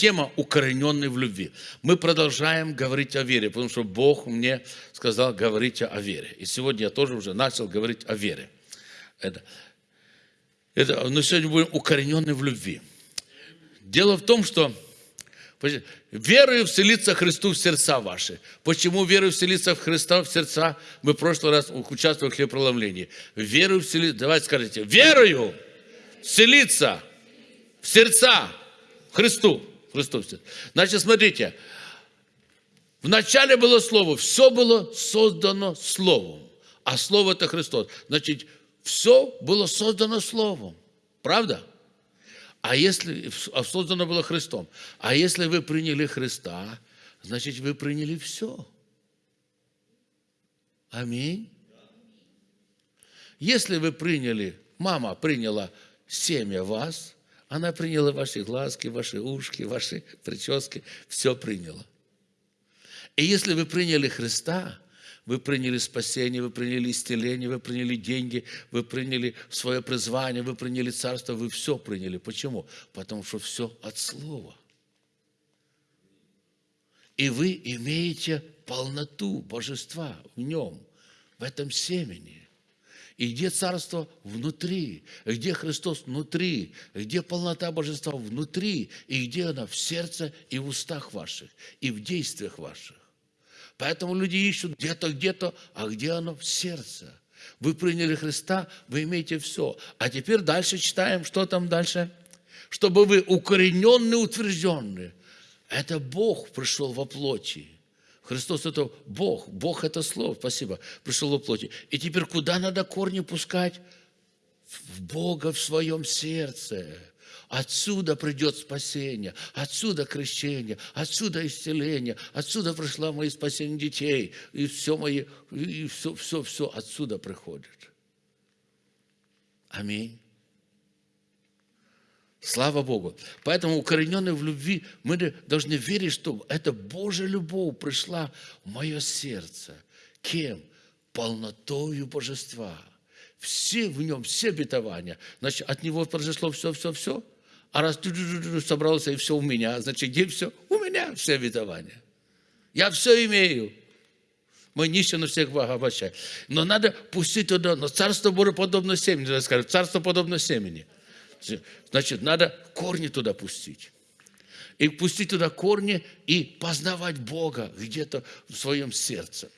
тема «Укорененный в любви». Мы продолжаем говорить о вере, потому что Бог мне сказал, говорите о вере. И сегодня я тоже уже начал говорить о вере. Это, это, но сегодня будем укорененный в любви. Дело в том, что верою вселиться Христу в сердца ваши. Почему верою вселиться в Христа в сердца? Мы в прошлый раз участвовали в хлебопроломлении. Верою вселиться, давайте скажите, верою вселиться в сердца Христу. Христу. Значит, смотрите, в начале было Слово, все было создано Словом, а Слово это Христос. Значит, все было создано Словом. Правда? А если а создано было Христом, а если вы приняли Христа, значит, вы приняли все. Аминь. Если вы приняли, мама приняла семя вас, она приняла ваши глазки, ваши ушки, ваши прически, все приняла. И если вы приняли Христа, вы приняли спасение, вы приняли исцеление, вы приняли деньги, вы приняли свое призвание, вы приняли царство, вы все приняли. Почему? Потому что все от Слова. И вы имеете полноту божества в нем, в этом семени. И где царство внутри, где Христос внутри, где полнота божества внутри, и где она в сердце и в устах ваших, и в действиях ваших. Поэтому люди ищут где-то, где-то, а где оно? В сердце. Вы приняли Христа, вы имеете все. А теперь дальше читаем, что там дальше? Чтобы вы укорененные, утвержденные. Это Бог пришел во плоти. Христос это Бог. Бог это Слово, спасибо, пришел во плоти. И теперь куда надо корни пускать? В Бога в своем сердце. Отсюда придет спасение, отсюда крещение, отсюда исцеление, отсюда пришло мое спасение детей, и все мои, и все, все, все отсюда приходит. Аминь. Слава Богу. Поэтому укорененные в любви мы должны верить, что эта Божья любовь пришла в мое сердце. Кем? Полнотою божества. Все в нем, все обетования. Значит, от него произошло все-все-все. А раз ты собрался, и все у меня, значит, где все? У меня все обетования. Я все имею. Мы нищие на всех обощаем. Но надо пустить туда, но царство Божие подобно семени, скажем, царство подобно семени. Значит, надо корни туда пустить. И пустить туда корни и познавать Бога где-то в своем сердце.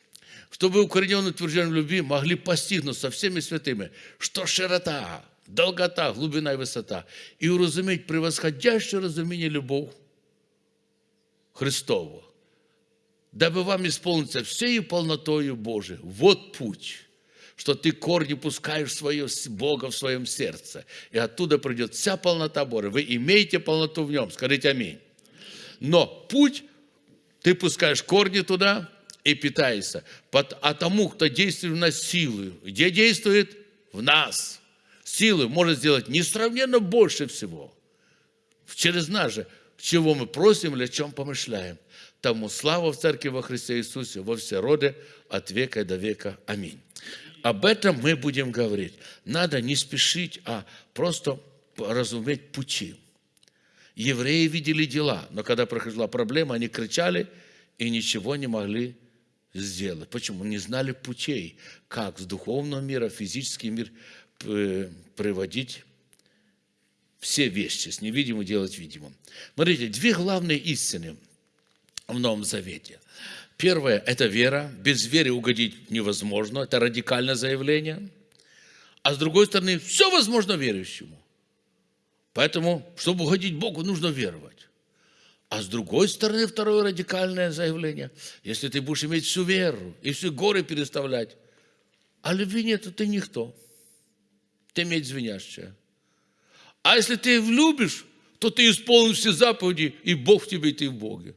Чтобы укорененные утвержденные в любви могли постигнуть со всеми святыми, что широта, долгота, глубина и высота, и уразуметь превосходящее разумение любовь Христову, дабы вам исполниться всей полнотою Божией. Вот путь, что ты корни пускаешь свое, Бога в своем сердце, и оттуда придет вся полнота Божия. Вы имеете полноту в нем, скажите аминь. Но путь, ты пускаешь корни туда и питаешься. А тому, кто действует в нас силой, где действует? В нас – силы может сделать несравненно больше всего. Через нас же, чего мы просим или о чем помышляем. Тому слава в Церкви во Христе Иисусе во все роды от века до века. Аминь. Об этом мы будем говорить. Надо не спешить, а просто разуметь пути. Евреи видели дела, но когда проходила проблема, они кричали и ничего не могли сделать. Почему? Не знали путей, как с духовного мира, физический мир Э, приводить все вещи, с невидимым делать видимым. Смотрите, две главные истины в Новом Завете. Первое – это вера. Без веры угодить невозможно. Это радикальное заявление. А с другой стороны, все возможно верующему. Поэтому, чтобы угодить Богу, нужно веровать. А с другой стороны, второе радикальное заявление. Если ты будешь иметь всю веру и все горы переставлять, а любви нет, то ты никто ты медь звенящая. А если ты влюбишь, то ты исполнишь все заповеди, и Бог в тебе, и ты в Боге.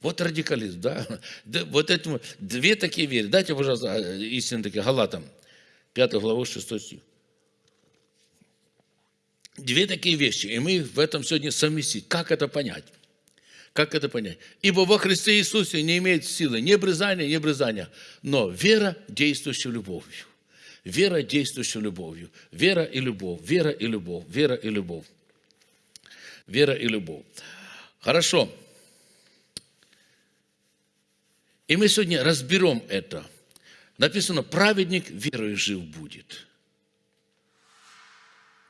Вот радикализм, да? Вот этому две такие веры. Дайте, пожалуйста, истинно такие, Галатам, 5 глава, 6 стих. Две такие вещи, и мы в этом сегодня совместить. Как это понять? Как это понять? Ибо во Христе Иисусе не имеет силы ни обрезания, ни обрезания, но вера, действующая любовью. Вера, действующая любовью. Вера и любовь, вера и любовь, вера и любовь. Вера и любовь. Хорошо. И мы сегодня разберем это. Написано, праведник верой жив будет.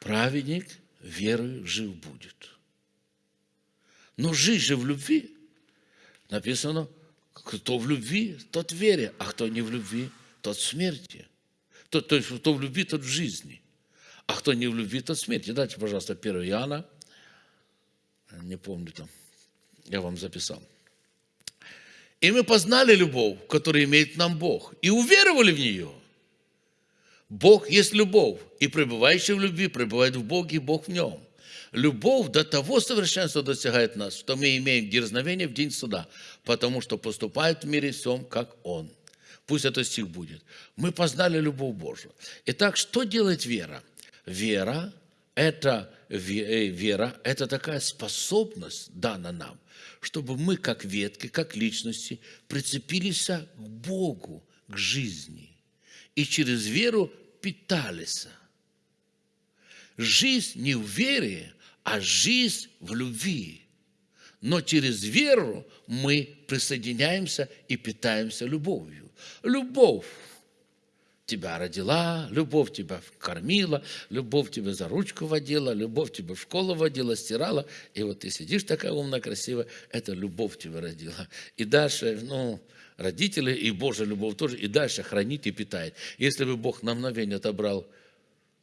Праведник верой жив будет. Но жизнь же в любви. Написано, кто в любви, тот в вере, а кто не в любви, тот в смерти. То, то есть, кто в любви, тот в жизни. А кто не в любви, тот в смерти. Дайте, пожалуйста, 1 Иоанна. Не помню там. Я вам записал. И мы познали любовь, которую имеет нам Бог, и уверовали в нее. Бог есть любовь, и пребывающий в любви пребывает в Боге, и Бог в нем. Любовь до того совершенства достигает нас, что мы имеем дерзновение в день суда, потому что поступает в мире всем, как Он. Пусть это стих будет. Мы познали любовь Божию. Итак, что делает вера? Вера – это, э, вера – это такая способность дана нам, чтобы мы, как ветки, как личности, прицепились к Богу, к жизни. И через веру питались. Жизнь не в вере, а жизнь в любви. Но через веру мы присоединяемся и питаемся любовью. Любовь тебя родила, любовь тебя кормила, любовь тебя за ручку водила, любовь тебя в школу водила, стирала. И вот ты сидишь такая умная, красивая, это любовь тебя родила. И дальше, ну, родители и Божья любовь тоже, и дальше хранит и питает. Если бы Бог на мгновение отобрал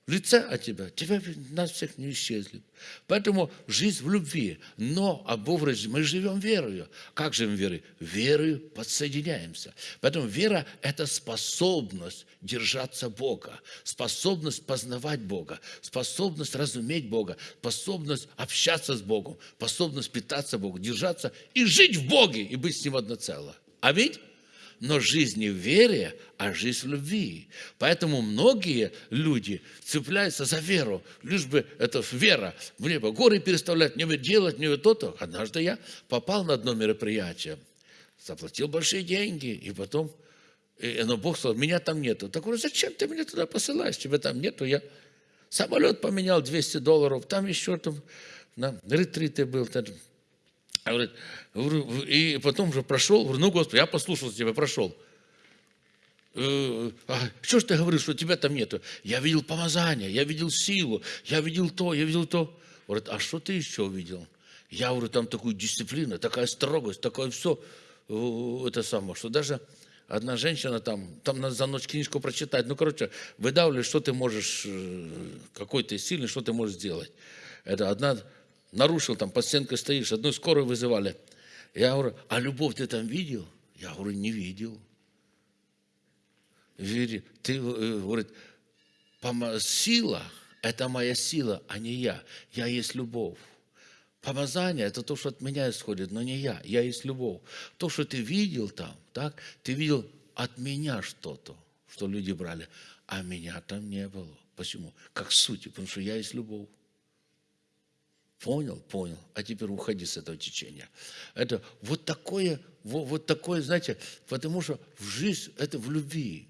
лице от тебя, тебя нас всех не исчезли. Поэтому жизнь в любви, но об образе мы живем верою. Как живем верой? Верою подсоединяемся. Поэтому вера – это способность держаться Бога, способность познавать Бога, способность разуметь Бога, способность общаться с Богом, способность питаться Богом, держаться и жить в Боге, и быть с Ним одно целое. Аминь? Но жизнь не в вере, а жизнь в любви. Поэтому многие люди цепляются за веру, лишь бы это вера, мне бы горы переставлять, мне бы делать, мне бы то-то. Однажды я попал на одно мероприятие, заплатил большие деньги, и потом, и, но Бог сказал, меня там нету. Так говорю, зачем ты меня туда посылаешь, тебя там нету, я самолет поменял 200 долларов, там еще там на ретриты был, там, Говорит, и потом уже прошел, говорю, ну, Господи, я послушал тебя, прошел. «Э, а, что ж ты говоришь, что тебя там нету? Я видел помазание, я видел силу, я видел то, я видел то. Говорит, а что ты еще видел? Я говорю, там такую дисциплину, такая строгость, такое все, э, это самое, что даже одна женщина там, там надо за ночь книжку прочитать. Ну, короче, выдавливаешь, что ты можешь, э, какой ты сильный, что ты можешь сделать. Это одна нарушил, там под стенкой стоишь, одну скорую вызывали. Я говорю, а любовь ты там видел? Я говорю, не видел. Вери, ты, э, говорит, сила – это моя сила, а не я. Я есть любовь. Помазание – это то, что от меня исходит, но не я. Я есть любовь. То, что ты видел там, так, ты видел от меня что-то, что люди брали, а меня там не было. Почему? Как сути, потому что я есть любовь. Понял? Понял. А теперь уходи с этого течения. Это вот такое, вот, вот такое, знаете, потому что в жизнь это в любви.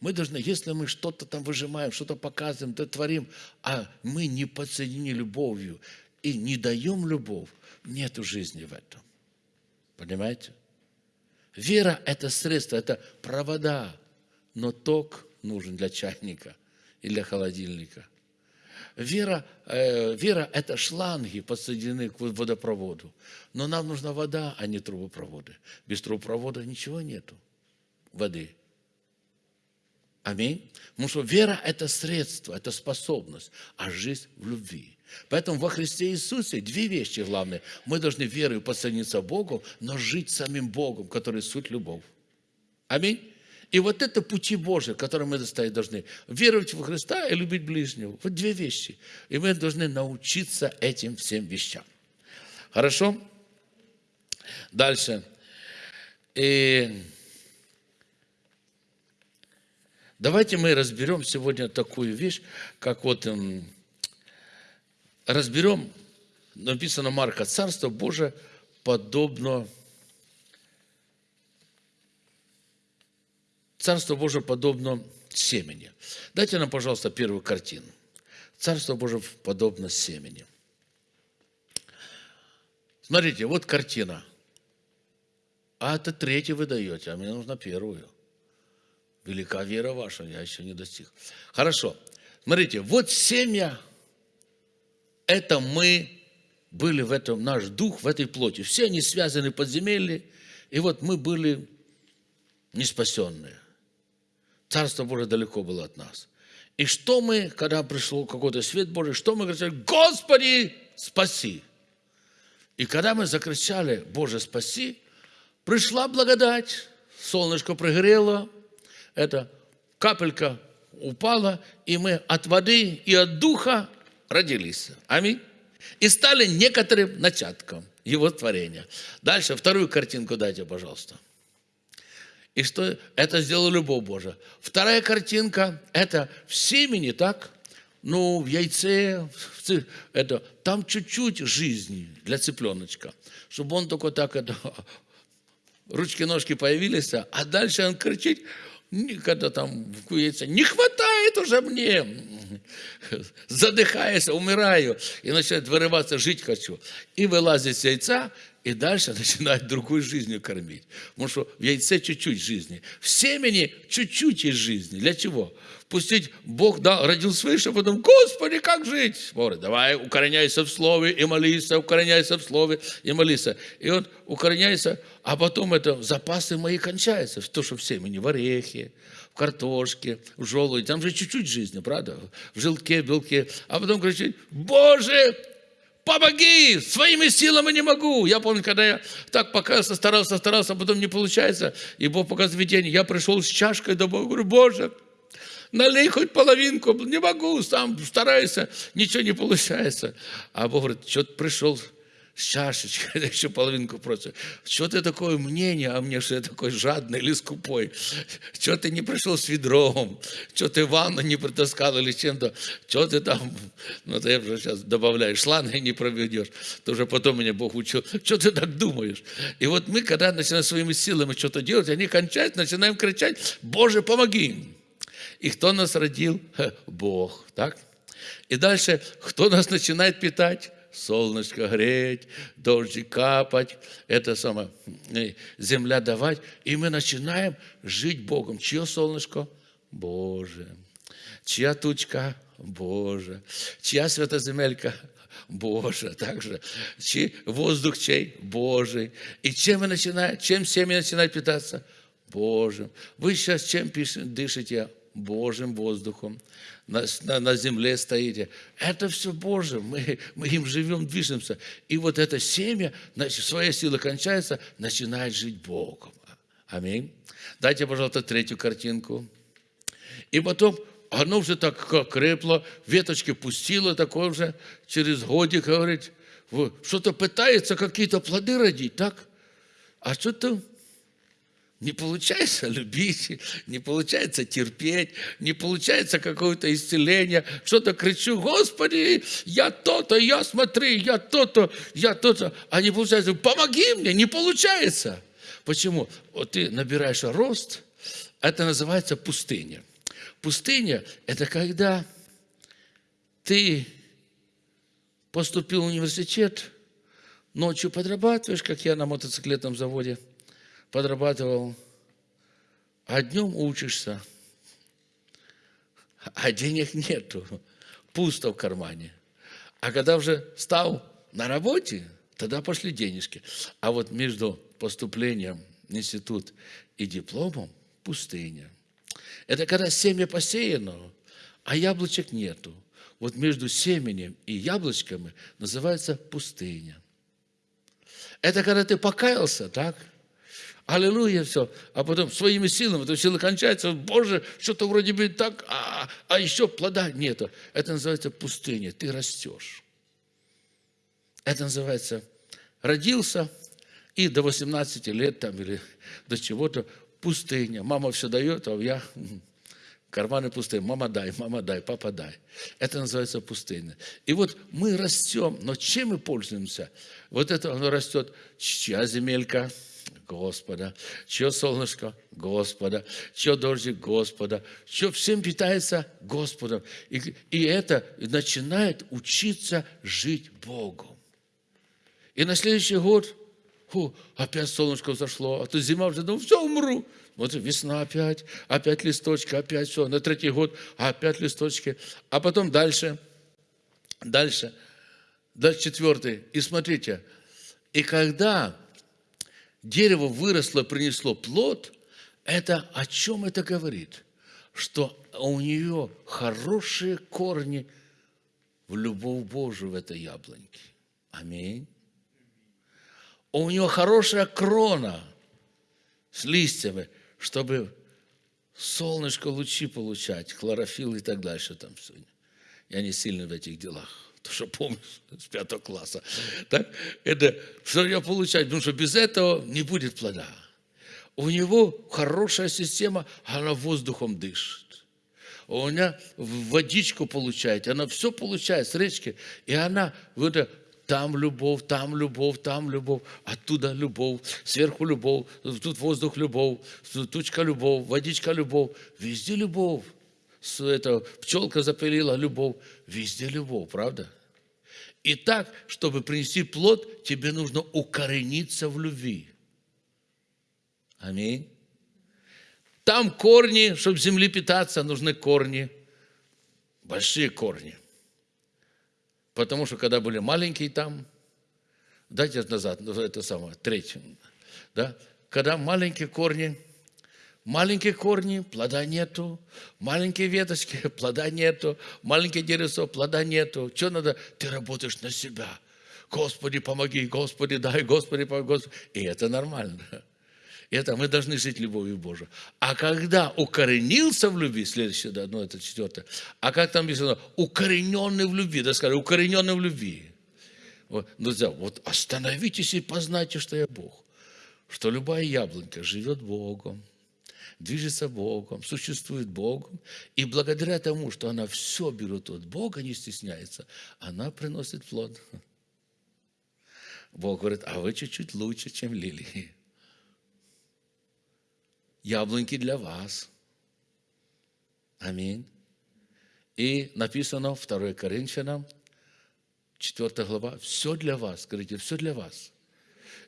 Мы должны, если мы что-то там выжимаем, что-то показываем, то творим, а мы не подсоединены любовью и не даем любовь, нету жизни в этом. Понимаете? Вера – это средство, это провода, но ток нужен для чайника и для холодильника – Вера, э, вера – это шланги, подсоединены к водопроводу. Но нам нужна вода, а не трубопроводы. Без трубопровода ничего нету воды. Аминь. Потому что вера – это средство, это способность, а жизнь в любви. Поэтому во Христе Иисусе две вещи главные. Мы должны верой подсоединиться Богу, но жить самим Богом, который суть любовь. Аминь. И вот это пути Божьи, которые мы достоять должны. Веровать в Христа и любить ближнего. Вот две вещи. И мы должны научиться этим всем вещам. Хорошо? Дальше. И давайте мы разберем сегодня такую вещь, как вот эм, разберем, написано Марка, Царство Божие подобно Царство Божие подобно семени. Дайте нам, пожалуйста, первую картину. Царство Божие подобно семени. Смотрите, вот картина. А это третью вы даете, а мне нужно первую. Велика вера ваша, я еще не достиг. Хорошо. Смотрите, вот семья, это мы были в этом, наш дух в этой плоти. Все они связаны подземелье, и вот мы были неспасенные. Царство Божие далеко было от нас. И что мы, когда пришел какой-то свет Божий, что мы говорили? Господи, спаси! И когда мы закричали, Боже, спаси, пришла благодать, солнышко прогрело, эта капелька упала, и мы от воды и от духа родились. Аминь. И стали некоторым начатком его творения. Дальше вторую картинку дайте, пожалуйста. И что это сделала любовь Божия. Вторая картинка – это в семени, так? Ну, в яйце, в, это, там чуть-чуть жизни для цыпленочка, чтобы он только так, это, ручки-ножки появились, а дальше он кричит, когда там яйца, не хватает уже мне, задыхаясь, умираю, и начинает вырываться, жить хочу. И вылазит с яйца, и дальше начинает другой жизнью кормить. Потому что в яйце чуть-чуть жизни. В семени чуть-чуть есть жизни. Для чего? Пустить Бог дал, родил свыше, а потом, Господи, как жить? Говорит, давай укореняйся в слове и молися, укореняйся в слове и молися. И он укореняется, а потом это запасы мои кончаются. То, что в семени, в орехе, в картошке, в желуде. Там же чуть-чуть жизни, правда? В желтке, в белке. А потом кричит, Боже, помоги, своими силами не могу. Я помню, когда я так пока старался, старался, а потом не получается, и Бог показывает видение. Я пришел с чашкой домой, говорю, Боже, налей хоть половинку, не могу, сам стараюсь, ничего не получается. А Бог говорит, что ты пришел с чашечкой, еще половинку просит. Что ты такое мнение а мне, что я такой жадный или скупой? Что ты не пришел с ведром? Что ты ванну не притаскал или чем-то? Что ты там, ну ты уже сейчас добавляешь, шланги не проведешь. То уже потом меня Бог учил. Что ты так думаешь? И вот мы, когда начинаем своими силами что-то делать, они кончают, начинаем кричать, Боже, помоги И кто нас родил? Бог, так? И дальше, кто нас начинает питать? Солнышко греть, дождик капать, это самое, земля давать. И мы начинаем жить Богом. Чье солнышко? Боже. Чья тучка? Боже. Чья святоземелька? Боже, также. Чей воздух чей? Божий. И чем мы начинаем, чем семья начинает питаться? Божьим. Вы сейчас чем дышите? Божьим воздухом на, на, на земле стоите. Это все Божье, мы, мы им живем, движемся. И вот это семя, значит, своя сила кончается, начинает жить Богом. Аминь. Дайте, пожалуйста, третью картинку. И потом оно уже так крепло, веточки пустило, такое уже через годик, говорит, что-то пытается какие-то плоды родить, так? А что-то не получается любить, не получается терпеть, не получается какое-то исцеление. Что-то кричу, Господи, я то-то, я смотри, я то-то, я то-то. А не получается, помоги мне, не получается. Почему? Вот ты набираешь рост, это называется пустыня. Пустыня – это когда ты поступил в университет, ночью подрабатываешь, как я на мотоциклетном заводе – подрабатывал, а днем учишься, а денег нету, пусто в кармане. А когда уже стал на работе, тогда пошли денежки. А вот между поступлением в институт и дипломом пустыня. Это когда семя посеяно, а яблочек нету. Вот между семенем и яблочками называется пустыня. Это когда ты покаялся, так? Аллилуйя, все. А потом своими силами, то сила кончается, Боже, что-то вроде бы так, а, а еще плода нету. Это называется пустыня, ты растешь. Это называется родился, и до 18 лет там или до чего-то пустыня. Мама все дает, а я карманы пустые. Мама дай, мама дай, папа дай. Это называется пустыня. И вот мы растем, но чем мы пользуемся? Вот это оно растет, чья земелька – Господа, чье солнышко Господа, чье дождик Господа, все всем питается Господом. И, и это начинает учиться жить Богом. И на следующий год, фу, опять солнышко взошло, а то зима уже, ну все, умру. Вот весна опять, опять листочки, опять все. На третий год опять листочки. А потом дальше, дальше, дальше четвертый. И смотрите, и когда дерево выросло, принесло плод, это о чем это говорит? Что у нее хорошие корни в любовь Божию в этой яблоньке. Аминь. У нее хорошая крона с листьями, чтобы солнышко лучи получать, хлорофилл и так дальше там все. Я не сильный в этих делах то, что помню с пятого класса. Так? Это что я получаю, потому что без этого не будет плода. У него хорошая система, она воздухом дышит. У меня водичку получает, она все получает с речки, и она вот там любовь, там любовь, там любовь, оттуда любовь, сверху любовь, тут воздух любовь, тучка любовь, водичка любовь, везде любовь это, пчелка запылила любовь. Везде любовь, правда? И так, чтобы принести плод, тебе нужно укорениться в любви. Аминь. Там корни, чтобы земли питаться, нужны корни, большие корни. Потому что когда были маленькие там, дайте назад, это самое, третье, да, когда маленькие корни – Маленькие корни, плода нету. Маленькие веточки, плода нету. Маленькие деревца, плода нету. Что надо? Ты работаешь на себя. Господи, помоги, Господи, дай, Господи, помоги. Господи. И это нормально. Это мы должны жить любовью Божией. А когда укоренился в любви, следующее, да, ну это четвертое, а как там написано, укорененный в любви, да скажи, укорененный в любви. Вот, друзья, вот остановитесь и познайте, что я Бог. Что любая яблонька живет Богом движется Богом, существует Богом. И благодаря тому, что она все берет от Бога, не стесняется, она приносит плод. Бог говорит, а вы чуть-чуть лучше, чем лилии. Яблоньки для вас. Аминь. И написано 2 Коринфянам, 4 глава, все для вас. Говорите, все для вас.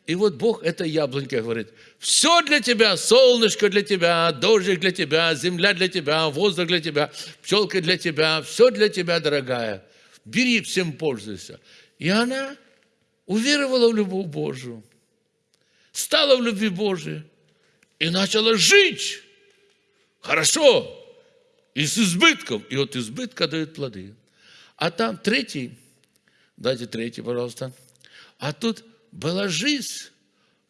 И вот Бог этой яблоньке говорит, все для тебя, солнышко для тебя, дождик для тебя, земля для тебя, воздух для тебя, пчелка для тебя, все для тебя, дорогая. Бери, всем пользуйся. И она уверовала в любовь Божию, стала в любви Божией и начала жить хорошо и с избытком. И от избытка дает плоды. А там третий, дайте третий, пожалуйста. А тут была жизнь,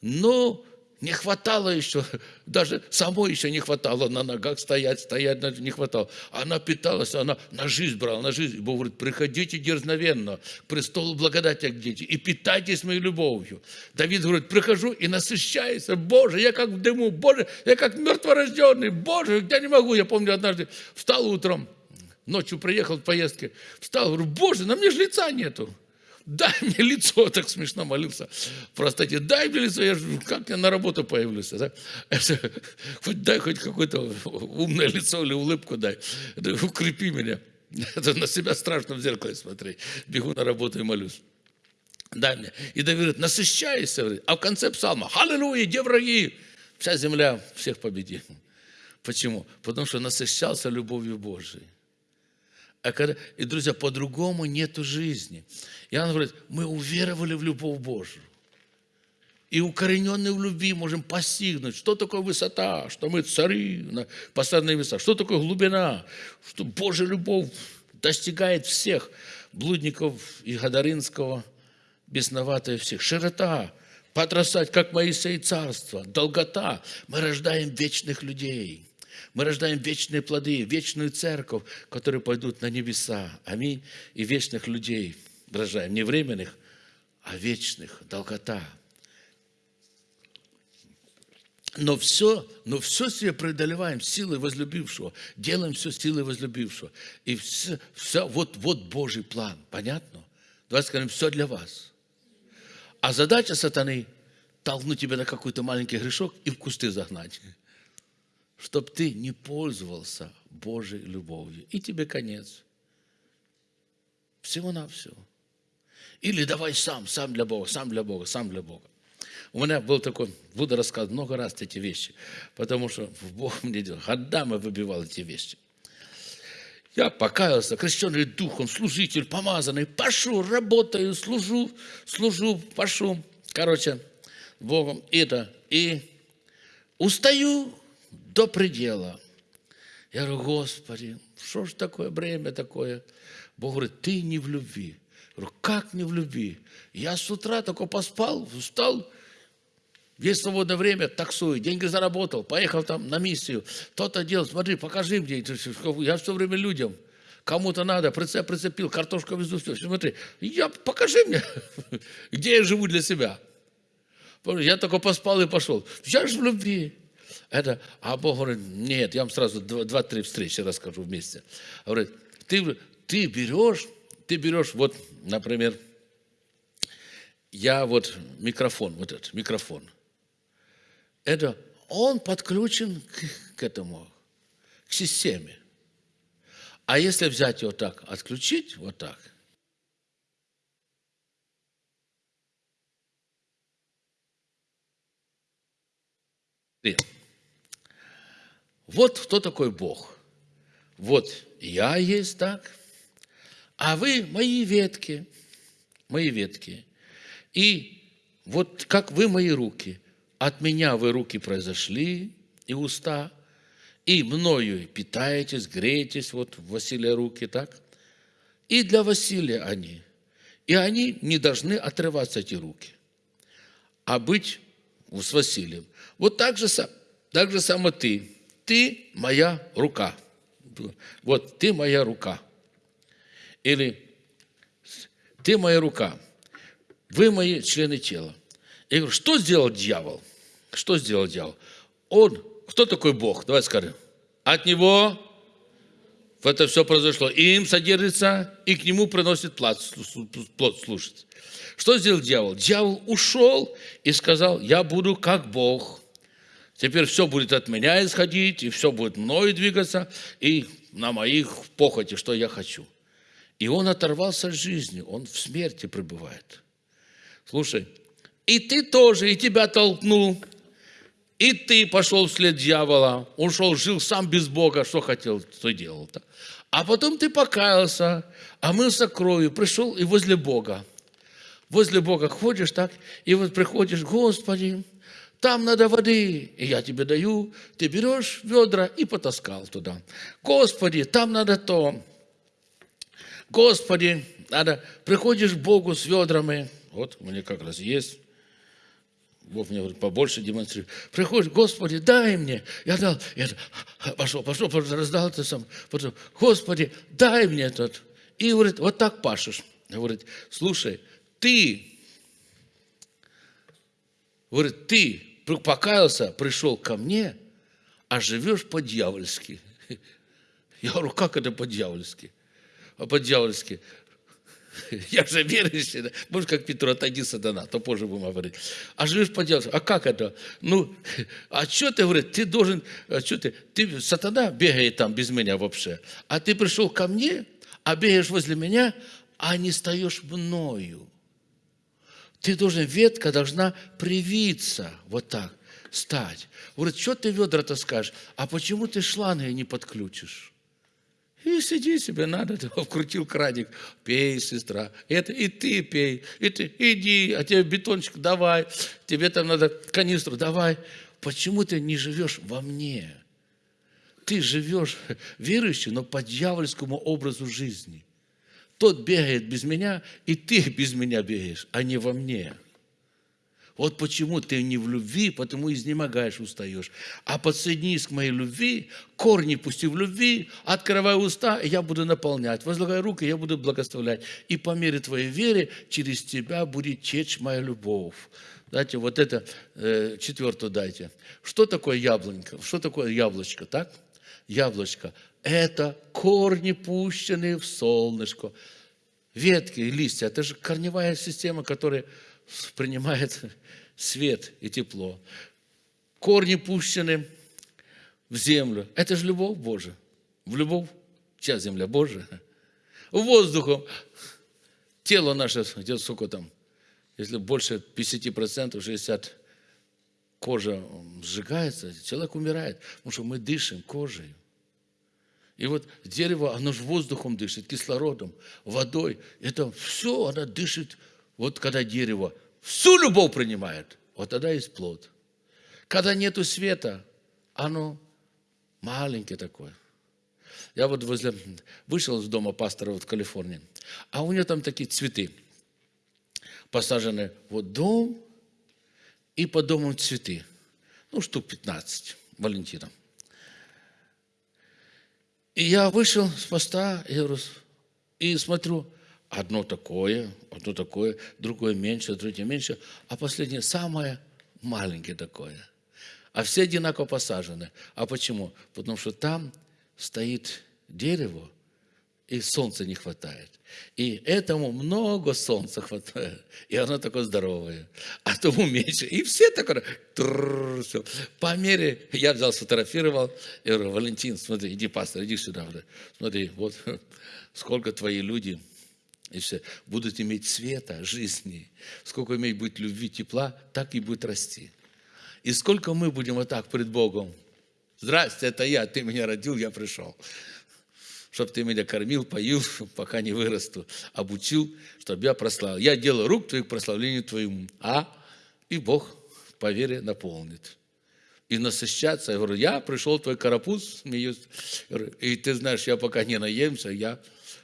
но не хватало еще, даже самой еще не хватало на ногах стоять, стоять не хватало. Она питалась, она на жизнь брала, на жизнь. Бог говорит, приходите дерзновенно к престолу благодати, дети, и питайтесь моей любовью. Давид говорит, прихожу и насыщаюсь, Боже, я как в дыму, Боже, я как мертворожденный, Боже, я не могу. Я помню, однажды встал утром, ночью приехал в поездке, встал, говорю, Боже, на мне же лица нету дай мне лицо, так смешно молился. Простите, дай мне лицо, я же, как я на работу появлюсь. Да? Хоть дай хоть какое-то умное лицо или улыбку дай. Укрепи меня. Это на себя страшно в зеркале смотреть. Бегу на работу и молюсь. Дай мне. И Давид говорит, насыщайся. А в конце псалма, аллилуйя, где враги? Вся земля всех победит. Почему? Потому что насыщался любовью Божией. А когда, и, друзья, по-другому нету жизни. Иоанн говорит, мы уверовали в любовь Божию. И укорененные в любви можем постигнуть, что такое высота, что мы цари на постоянной высоте, что такое глубина, что Божья любовь достигает всех, блудников и Гадаринского, бесноватая всех. Широта, подрастать, как Моисей царство, долгота. Мы рождаем вечных людей. Мы рождаем вечные плоды, вечную церковь, которые пойдут на небеса. Аминь. И вечных людей рождаем. Не временных, а вечных. Долгота. Но все, но все себе преодолеваем силой возлюбившего. Делаем все силой возлюбившего. И все, все вот, вот Божий план. Понятно? Давайте скажем, все для вас. А задача сатаны – толкнуть тебя на какой-то маленький грешок и в кусты загнать чтобы ты не пользовался Божьей любовью. И тебе конец. Всего-навсего. Или давай сам, сам для Бога, сам для Бога, сам для Бога. У меня был такой, буду рассказывать много раз эти вещи, потому что в Бог мне делал, годами выбивал эти вещи. Я покаялся, крещенный духом, служитель, помазанный, пошел, работаю, служу, служу, пошел. Короче, Богом это. И устаю до предела. Я говорю, Господи, что ж такое время такое? Бог говорит, ты не в любви. Я говорю, как не в любви? Я с утра только поспал, встал, Весь свободное время таксую, деньги заработал, поехал там на миссию. То-то делал, смотри, покажи мне. Я все время людям. Кому-то надо, прицеп прицепил, картошку везу, все. Смотри, я, покажи мне, где я живу для себя. Я только поспал и пошел. Я же в любви. Это, а Бог говорит, нет, я вам сразу два-три встречи расскажу вместе. Говорит, ты, ты берешь, ты берешь, вот, например, я вот микрофон, вот этот микрофон. Это он подключен к, к этому, к системе. А если взять его так, отключить вот так – Вот кто такой Бог. Вот я есть так, а вы мои ветки, мои ветки. И вот как вы мои руки, от меня вы руки произошли и уста, и мною питаетесь, греетесь, вот Василия руки, так? И для Василия они. И они не должны отрываться, эти руки, а быть с Василием. Вот так же, так же само ты. Ты моя рука. Вот ты моя рука. Или ты моя рука. Вы мои члены тела. Я говорю, что сделал дьявол? Что сделал дьявол? Он, кто такой Бог? Давай скажем. От него в это все произошло. И им содержится, и к нему приносит плод, плод слушать. Что сделал дьявол? Дьявол ушел и сказал, я буду как Бог. Теперь все будет от меня исходить, и все будет мною двигаться, и на моих похоти, что я хочу. И он оторвался от жизни, он в смерти пребывает. Слушай, и ты тоже, и тебя толкнул, и ты пошел вслед дьявола, ушел, жил сам без Бога, что хотел, то делал. -то. А потом ты покаялся, омылся кровью, пришел и возле Бога. Возле Бога ходишь так, и вот приходишь, Господи, там надо воды, и я тебе даю. Ты берешь ведра и потаскал туда. Господи, там надо то. Господи, надо, приходишь к Богу с ведрами. Вот, у меня как раз есть. Бог мне говорит, побольше демонстрирует. Приходишь, Господи, дай мне. Я дал, я пошел, пошел, пошел раздал это сам. Потом, Господи, дай мне этот. И говорит, вот так пашешь. Говорит, слушай, ты, говорит, ты покаялся, пришел ко мне, а живешь по-дьявольски. Я говорю, как это по-дьявольски? А по-дьявольски. Я же верующий, да? может, как Петру, отойди сатана, то позже будем говорить. А живешь по-дьявольски. А как это? Ну, а что ты, говорит, ты должен, а что ты, ты, сатана бегает там без меня вообще, а ты пришел ко мне, а бегаешь возле меня, а не стаешь мною. Ты должен, ветка должна привиться вот так, стать. Говорит, что ты ведра таскаешь? А почему ты шланги не подключишь? И сиди себе, надо, ты вкрутил краник. Пей, сестра. Это и ты пей. И ты, иди, а тебе бетончик давай. Тебе там надо канистру давай. Почему ты не живешь во мне? Ты живешь верующий, но по дьявольскому образу жизни. Тот бегает без меня, и ты без меня бегаешь, а не во мне. Вот почему ты не в любви, потому изнемогаешь, устаешь. А подсоединись к моей любви, корни пусти в любви, открывай уста, и я буду наполнять. Возлагай руки, я буду благословлять. И по мере твоей веры через тебя будет течь моя любовь. Дайте вот это, э, четвертую дайте. Что такое яблонька? Что такое яблочко, так? Яблочко это корни, пущенные в солнышко. Ветки и листья – это же корневая система, которая принимает свет и тепло. Корни пущены в землю. Это же любовь Божия. В любовь, чья земля Божия? Воздухом. тело наше, где сколько там, если больше 50%, 60% кожа сжигается, человек умирает, потому что мы дышим кожей. И вот дерево, оно же воздухом дышит, кислородом, водой. Это все, оно дышит. Вот когда дерево всю любовь принимает, вот тогда есть плод. Когда нету света, оно маленькое такое. Я вот возле, вышел из дома пастора вот в Калифорнии, а у него там такие цветы посажены. Вот дом, и по дому цветы. Ну, штук 15 Валентина. И я вышел с поста и, смотрю, одно такое, одно такое, другое меньше, третье меньше, а последнее самое маленькое такое. А все одинаково посажены. А почему? Потому что там стоит дерево, и солнца не хватает. И этому много солнца хватает. И оно такое здоровое. А тому меньше. И все такое. все. По мере, я взял, сфотографировал. И говорю, Валентин, смотри, иди, пастор, иди сюда. Смотри, вот сколько твои люди и все, будут иметь света, жизни. Сколько иметь будет любви, тепла, так и будет расти. И сколько мы будем вот так пред Богом. Здрасте, это я, ты меня родил, я пришел чтобы ты меня кормил, поил, пока не вырасту, обучил, чтобы я прославил. Я делаю рук твоих прославлению твоему, а и Бог по вере наполнит. И насыщаться, я говорю, я пришел твой карапуз, смеюсь, и ты знаешь, я пока не наемся, я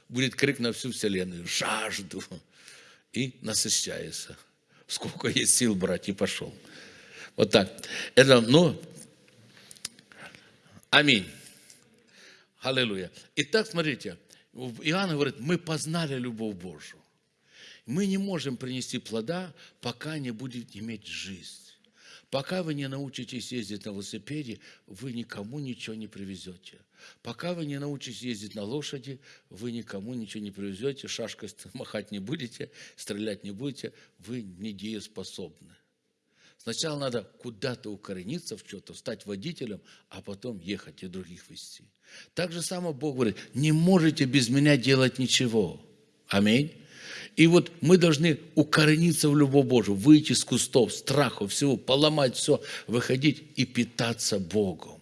будет крик на всю вселенную, жажду, и насыщается. Сколько есть сил брать, и пошел. Вот так. Это, ну, аминь. Аллилуйя. Итак, смотрите, Иоанн говорит, мы познали любовь Божию. Мы не можем принести плода, пока не будете иметь жизнь. Пока вы не научитесь ездить на велосипеде, вы никому ничего не привезете. Пока вы не научитесь ездить на лошади, вы никому ничего не привезете, шашкой махать не будете, стрелять не будете, вы недееспособны. Сначала надо куда-то укорениться в что-то, стать водителем, а потом ехать и других вести. Так же само Бог говорит, не можете без меня делать ничего. Аминь. И вот мы должны укорениться в любовь Божию, выйти из кустов, страхов, всего, поломать все, выходить и питаться Богом.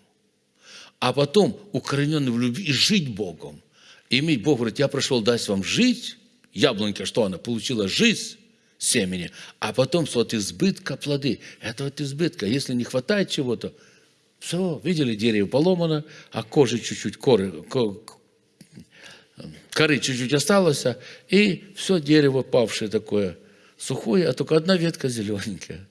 А потом, укорененный в любви, и жить Богом. иметь Бог говорит, я пришел дать вам жить. Яблонька, что она? Получила жизнь семени, а потом от избытка плоды. Это от избытка. Если не хватает чего-то, все, видели, дерево поломано, а кожи чуть-чуть, коры, коры чуть-чуть осталось, и все дерево павшее такое сухое, а только одна ветка зелененькая.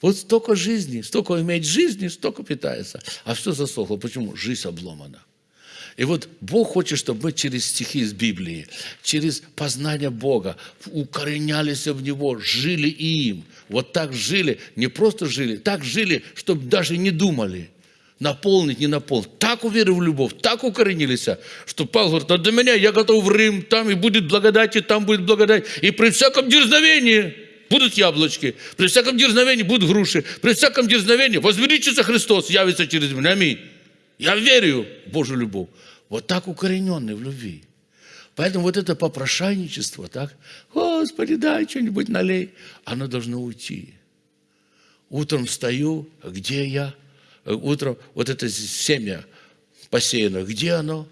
Вот столько жизни, столько имеет жизни, столько питается. А все засохло. Почему? Жизнь обломана. И вот Бог хочет, чтобы мы через стихи из Библии, через познание Бога укоренялись в Него, жили им. Вот так жили, не просто жили, так жили, чтобы даже не думали наполнить, не наполнить. Так уверовали в любовь, так укоренились, что Павел говорит, а до меня я готов в Рим, там и будет благодать, и там будет благодать. И при всяком дерзновении будут яблочки, при всяком дерзновении будут груши, при всяком дерзновении возвеличится Христос, явится через меня. Аминь. Я верю в Божью любовь. Вот так укорененный в любви. Поэтому вот это попрошайничество, так, Господи, дай что-нибудь налей, оно должно уйти. Утром встаю, где я? Утром вот это семя посеяно, где оно?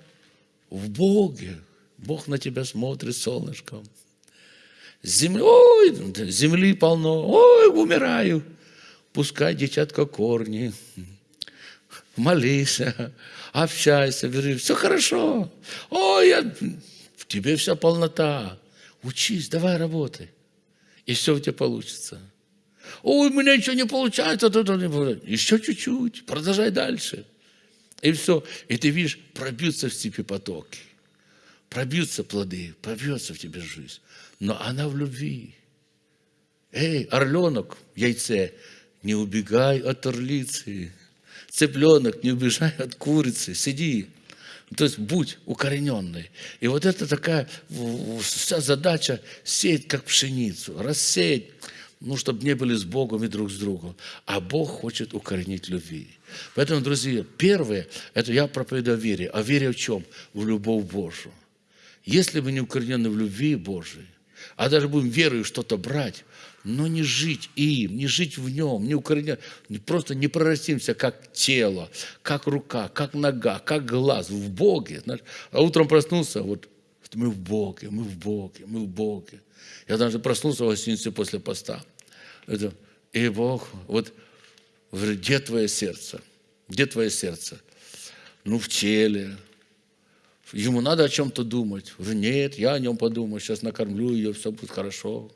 В Боге. Бог на тебя смотрит солнышком. Земли, ой, земли полно, ой, умираю. Пускай, детятка, корни. Молись общайся, говори, все хорошо. Ой, я... в тебе вся полнота. Учись, давай работай. И все у тебя получится. Ой, у меня ничего не получается. Еще чуть-чуть, продолжай дальше. И все. И ты видишь, пробьются в тебе потоки. Пробьются плоды, пробьется в тебе жизнь. Но она в любви. Эй, орленок яйце, не убегай от орлицы цыпленок, не убежай от курицы, сиди. То есть будь укорененный. И вот это такая вся задача сеять как пшеницу, рассеять, ну, чтобы не были с Богом и друг с другом. А Бог хочет укоренить любви. Поэтому, друзья, первое, это я проповедую о вере. А вере в чем? В любовь Божию. Если мы не укоренены в любви Божией, а даже будем верою что-то брать, но не жить им, не жить в нем, не укоренять, просто не прорастимся как тело, как рука, как нога, как глаз в Боге. Знаешь? А утром проснулся, вот мы в Боге, мы в Боге, мы в Боге. Я даже проснулся в гостинице после поста. Это, и Бог, вот, где твое сердце? Где твое сердце? Ну, в теле. Ему надо о чем-то думать. Нет, я о нем подумаю, сейчас накормлю ее, все будет хорошо.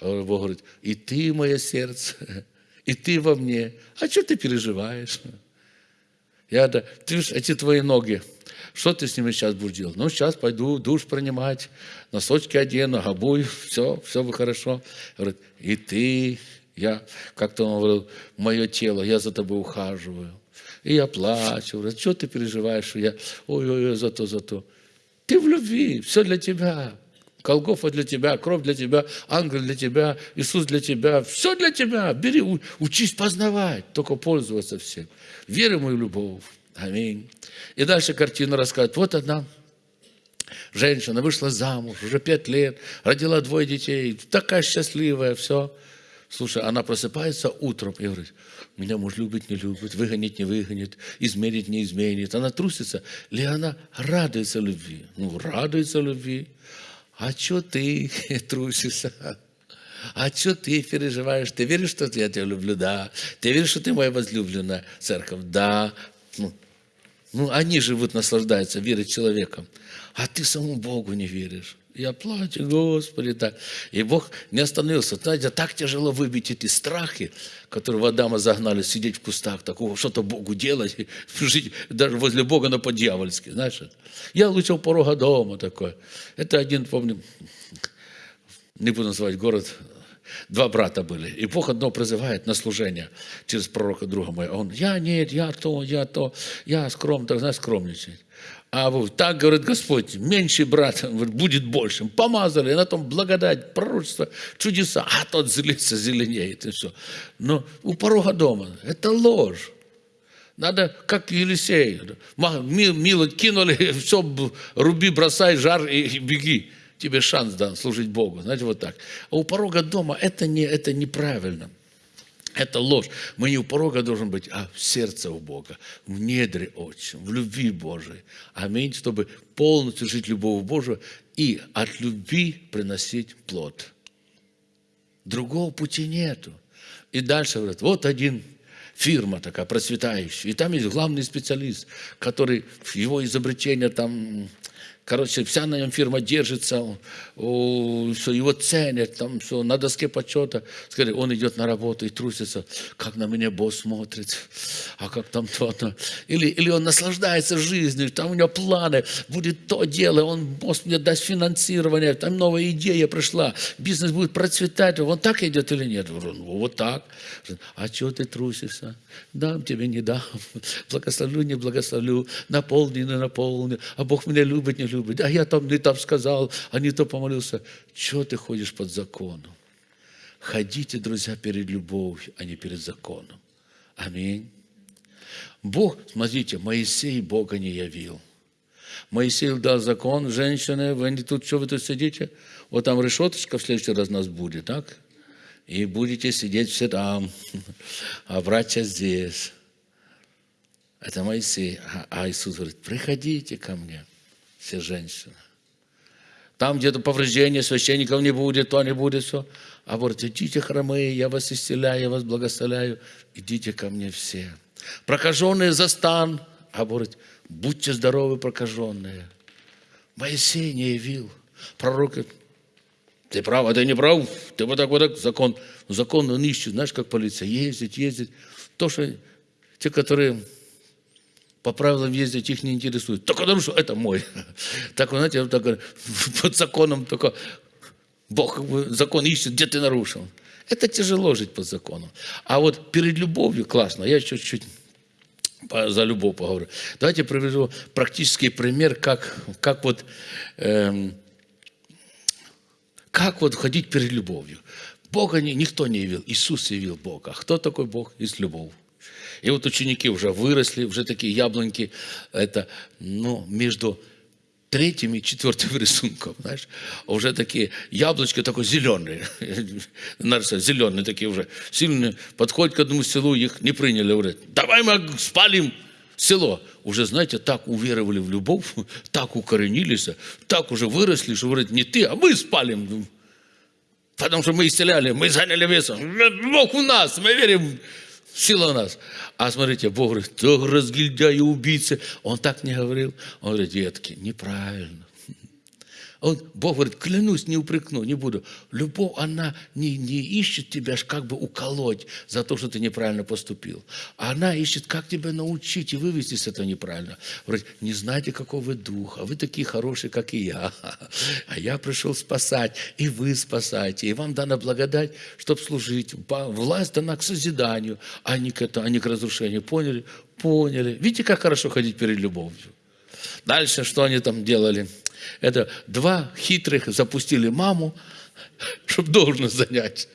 Бог говорит, и ты, мое сердце, и ты во мне. А что ты переживаешь? Я, да, ты ж, эти твои ноги, что ты с ними сейчас будешь делать? Ну, сейчас пойду душ принимать, носочки одену, обую, все, все бы хорошо. Говорит, и ты, я, как-то он говорил, мое тело, я за тобой ухаживаю. И я плачу, говорю, что ты переживаешь? Я, ой-ой-ой, за то, за то. Ты в любви, все для тебя. Колгофа для тебя, кровь для тебя, ангел для тебя, Иисус для тебя, все для тебя. Бери, учись познавать, только пользоваться всем. Веры мою любовь. Аминь. И дальше картина рассказывает. Вот одна женщина вышла замуж, уже пять лет, родила двое детей, такая счастливая, все. Слушай, она просыпается утром и говорит, меня муж любит, не любит, выгонит, не выгонит, изменит, не изменит. Она трусится, или она радуется любви? Ну, радуется любви. А что ты трусишься? А что ты переживаешь? Ты веришь, что я тебя люблю? Да. Ты веришь, что ты моя возлюбленная церковь? Да. Ну, ну они живут, наслаждаются верой человеком. А ты самому Богу не веришь. Я плачу, Господи, так. И Бог не остановился. Знаете, так тяжело выбить эти страхи, которые в Адама загнали, сидеть в кустах, такого что-то Богу делать, жить даже возле Бога на по-дьявольски, знаешь. Я лучше у порога дома такой. Это один, помню, не буду называть город, два брата были. И Бог одно призывает на служение через пророка друга моего. Он, я нет, я то, я то, я скром, так знаешь, скромничать. А вот так говорит Господь, меньший брат будет большим. Помазали, на том благодать, пророчество, чудеса. А тот злится, зеленеет и все. Но у порога дома это ложь. Надо, как Елисей, мило кинули, все, руби, бросай, жар и беги. Тебе шанс дан служить Богу. Знаете, вот так. А у порога дома это, не, это неправильно. Это ложь. Мы не у порога должен быть, а в сердце у Бога, в недре отчим, в любви Божией. Аминь, чтобы полностью жить любовью Божию и от любви приносить плод. Другого пути нету. И дальше говорят, вот один фирма такая процветающая, и там есть главный специалист, который его изобретение там Короче, вся на нем фирма держится, все, его ценят, там все, на доске почета. Скажи, он идет на работу и трусится, как на меня босс смотрит, а как там то-то. Или, или он наслаждается жизнью, там у него планы, будет то дело, он, босс мне даст финансирование, там новая идея пришла, бизнес будет процветать. Он так идет или нет? Ну, вот так. А что ты трусишься? Дам тебе, не дам. Благословлю, не благословлю. Наполни, не наполню. А Бог меня любит, не любит любит. А я там не там сказал, а не то помолился. Чего ты ходишь под законом? Ходите, друзья, перед любовью, а не перед законом. Аминь. Бог, смотрите, Моисей Бога не явил. Моисей дал закон, женщины, вы не тут, что вы тут сидите? Вот там решеточка в следующий раз нас будет, так? И будете сидеть все там, а братья здесь. Это Моисей. А, а Иисус говорит, приходите ко мне все женщины. Там где-то повреждения священников не будет, то не будет, все. А говорит, идите хромые, я вас исцеляю, я вас благословляю, идите ко мне все. Прокаженные за стан, а говорит, будьте здоровы, прокаженные. Моисей не явил. Пророк говорит, ты прав, а ты не прав, ты вот так вот так, закон. Закон он ищет, знаешь, как полиция, ездить, ездить. То, что те, которые по правилам ездить их не интересует. Только что это мой. Так, знаете, так, под законом только Бог закон ищет, где ты нарушил. Это тяжело жить под законом. А вот перед любовью классно. Я чуть-чуть за любовь поговорю. Давайте приведу практический пример, как, как вот эм, как вот ходить перед любовью. Бога никто не явил, Иисус явил Бога. Кто такой Бог? Есть любовь. И вот ученики уже выросли, уже такие яблоньки, это, ну, между третьим и четвертым рисунком, знаешь, уже такие яблочки такой зеленые, зеленые такие уже, сильные, подходят к одному селу, их не приняли, говорят, давай мы спалим село. Уже, знаете, так уверовали в любовь, так укоренились, так уже выросли, что говорят, не ты, а мы спалим. Потому что мы исцеляли, мы заняли место. Бог у нас, мы верим, сила у нас. А смотрите, Бог говорит, то разгильдяй и убийцы. Он так не говорил. Он говорит, детки, неправильно. Он, Бог говорит, клянусь, не упрекну, не буду. Любовь, она не, не ищет тебя как бы уколоть за то, что ты неправильно поступил. Она ищет, как тебя научить и вывести с этого неправильно. Говорит, не знаете, какого вы духа, вы такие хорошие, как и я. А я пришел спасать, и вы спасаете. И вам дана благодать, чтобы служить. Власть дана к созиданию, а не к, это, а не к разрушению. Поняли? Поняли. Видите, как хорошо ходить перед любовью. Дальше, что они там делали? Это два хитрых запустили маму, чтобы должность занять.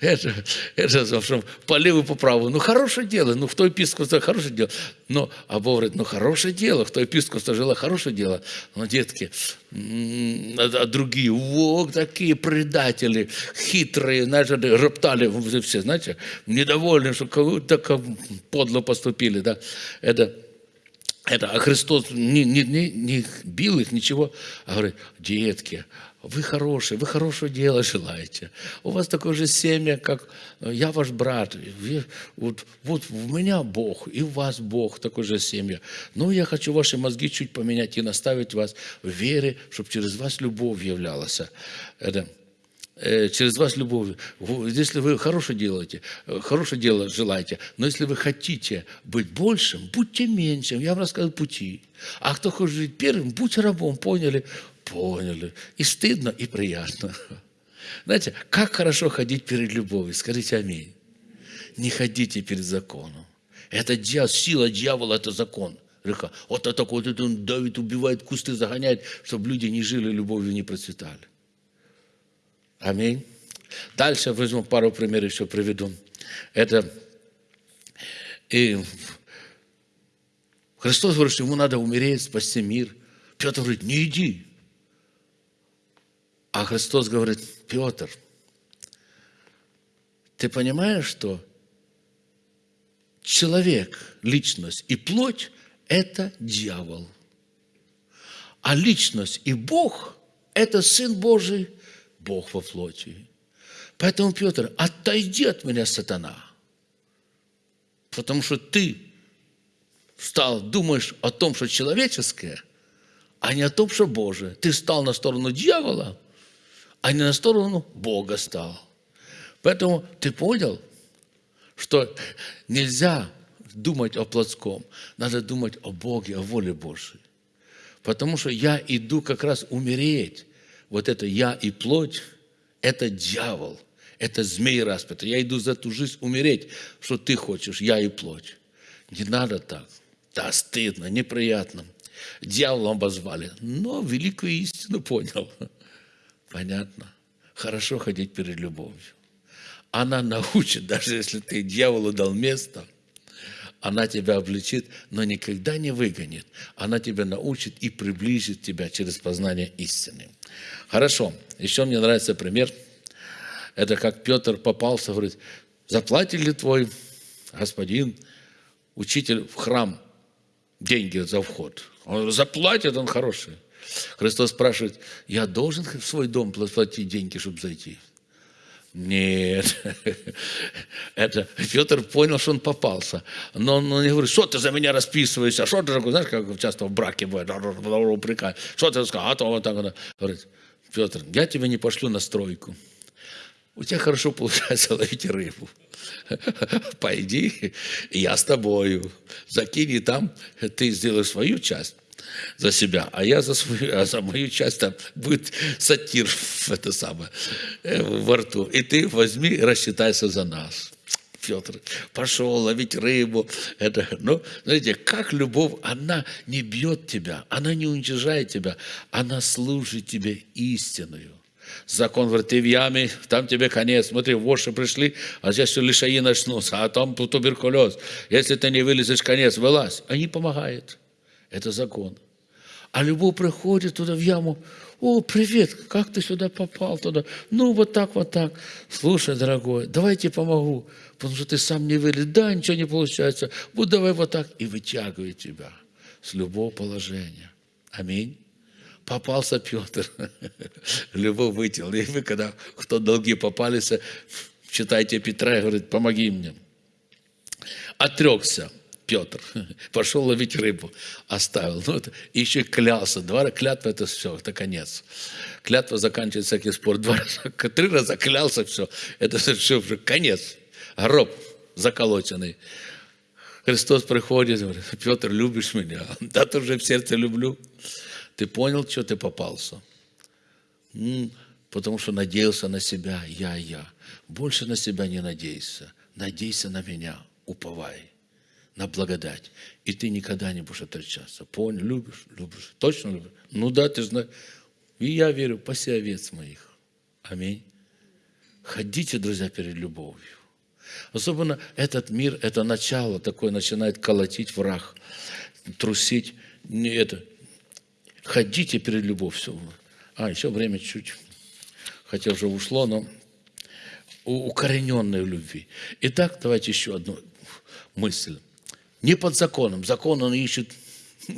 Это, это что, по левую, по правую. Ну, хорошее дело. Ну, в той епископстве хорошее дело. Но, а Бог говорит, ну, хорошее дело. В той епископстве жила хорошее дело. Но, детки, а, а другие, вот такие предатели, хитрые, знаете, роптали все, знаете, недовольны, что так подло поступили. Да? Это это, а Христос не, не, не, не бил их, ничего, а говорит, детки, вы хорошие, вы хорошего дела желаете. У вас такое же семя, как я ваш брат. Вот, вот у меня Бог, и у вас Бог, такое же семя. Но я хочу ваши мозги чуть поменять и наставить вас в вере, чтобы через вас любовь являлась. Это, Э, через вас любовь. Если вы хорошее делаете, э, хорошее дело желаете, но если вы хотите быть большим, будьте меньшим. Я вам рассказал пути. А кто хочет жить первым, будьте рабом. Поняли? Поняли. И стыдно, и приятно. Знаете, как хорошо ходить перед любовью. Скажите аминь. Не ходите перед законом. Это дьявол, сила дьявола – это закон. Вот это вот это он давит, убивает, кусты загоняет, чтобы люди не жили любовью, не процветали. Аминь. Дальше возьму пару примеров еще приведу. Это и Христос говорит, что ему надо умереть, спасти мир. Петр говорит, не иди. А Христос говорит, Петр, ты понимаешь, что человек, личность и плоть – это дьявол. А личность и Бог – это Сын Божий Бог во плоти. Поэтому, Петр, отойди от меня, сатана. Потому что ты стал, думаешь о том, что человеческое, а не о том, что Божие. Ты стал на сторону дьявола, а не на сторону Бога стал. Поэтому ты понял, что нельзя думать о плотском, надо думать о Боге, о воле Божьей. Потому что я иду как раз умереть вот это я и плоть, это дьявол, это змей распятый. Я иду за ту жизнь умереть, что ты хочешь, я и плоть. Не надо так. Да, стыдно, неприятно. Дьяволом обозвали, но великую истину понял. Понятно. Хорошо ходить перед любовью. Она научит, даже если ты дьяволу дал место – она тебя обличит, но никогда не выгонит. Она тебя научит и приблизит тебя через познание истины. Хорошо. Еще мне нравится пример. Это как Петр попался, говорит, заплатит ли твой господин, учитель в храм деньги за вход? Он заплатит, он хороший. Христос спрашивает, я должен в свой дом платить деньги, чтобы зайти? Нет, это Петр понял, что он попался. Но он не говорит, что ты за меня расписываешься, что ты такой, знаешь, как часто в браке бывает, упрекает, что ты сказал, а то вот так. Говорит, Петр, я тебя не пошлю на стройку. У тебя хорошо получается ловить рыбу. Пойди, я с тобою. Закинь, там ты сделаешь свою часть за себя, а я за, свою, а за мою часть там будет сатир это самое, э, во рту. И ты возьми, рассчитайся за нас. Петр пошел ловить рыбу. Это, ну, знаете, как любовь, она не бьет тебя, она не уничижает тебя, она служит тебе истинную. Закон говорит, ты в яме, там тебе конец. Смотри, воши пришли, а здесь все лишаи начнутся, а там туберкулез. Если ты не вылезешь, конец, вылазь. Они помогают. Это закон. А любовь приходит туда в яму, о, привет, как ты сюда попал туда? Ну, вот так, вот так. Слушай, дорогой, давайте помогу, потому что ты сам не веришь. Да, ничего не получается. Вот давай вот так. И вытягивает тебя с любого положения. Аминь. Попался Петр. Любовь вытянул. И вы, когда кто долги попались, читайте Петра и говорит, помоги мне. Отрекся. Петр. Пошел ловить рыбу, оставил. Ну, это, и еще клялся. Два клятва это все, это конец. Клятва заканчивается всякий спор. Два раза, три раза клялся, все. Это все уже конец. Гроб заколоченный. Христос приходит, говорит, Петр, любишь меня? Да, ты уже в сердце люблю. Ты понял, что ты попался? Потому что надеялся на себя, я, я. Больше на себя не надейся. Надейся на меня, уповай на благодать. И ты никогда не будешь отречаться. Понял? Любишь? Любишь. Точно любишь? Ну да, ты знаешь. И я верю, паси овец моих. Аминь. Ходите, друзья, перед любовью. Особенно этот мир, это начало такое начинает колотить враг, трусить. Не это. Ходите перед любовью. А, еще время чуть. Хотя уже ушло, но укорененной любви. Итак, давайте еще одну мысль. Не под законом. Закон он ищет.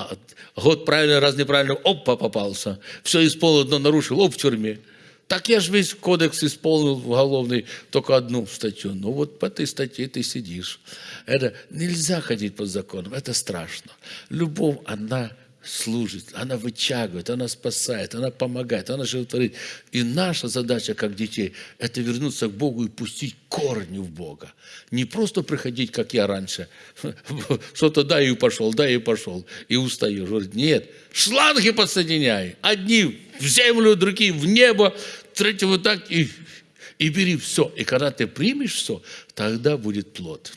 А год правильно, раз неправильно, опа, попался. Все исполнил, но нарушил, оп, в тюрьме. Так я же весь кодекс исполнил уголовный, только одну статью. Ну вот по этой статье ты сидишь. Это нельзя ходить под законом, это страшно. Любовь, она служит, она вытягивает, она спасает, она помогает, она животворит. И наша задача, как детей, это вернуться к Богу и пустить корни в Бога. Не просто приходить, как я раньше, что-то да и пошел, да и пошел, и устаешь. Говорит, нет, шланги подсоединяй. Одни в землю, другие в небо, третьи вот так, и, и бери все. И когда ты примешь все, тогда будет плод.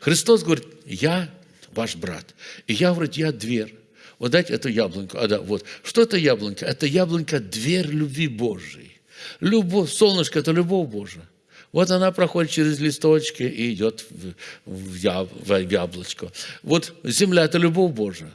Христос говорит, я ваш брат. И я, говорит, я дверь. Вот дайте эту яблоньку. А, да, вот. Что это яблонька? Это яблонька – дверь любви Божией. Любовь, солнышко – это любовь Божия. Вот она проходит через листочки и идет в, яблочко. Вот земля – это любовь Божия.